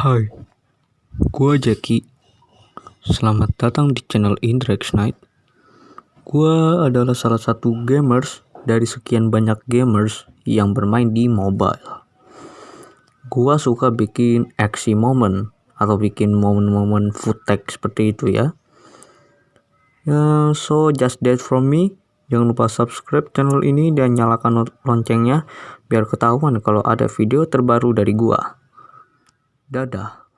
Hai, gua Jackie. Selamat datang di channel Indrex Night. Gua adalah salah satu gamers dari sekian banyak gamers yang bermain di mobile. Gua suka bikin aksi momen atau bikin momen-momen footage seperti itu ya. Ya, so just that from me. Jangan lupa subscribe channel ini dan nyalakan loncengnya biar ketahuan kalau ada video terbaru dari gua. Dadah.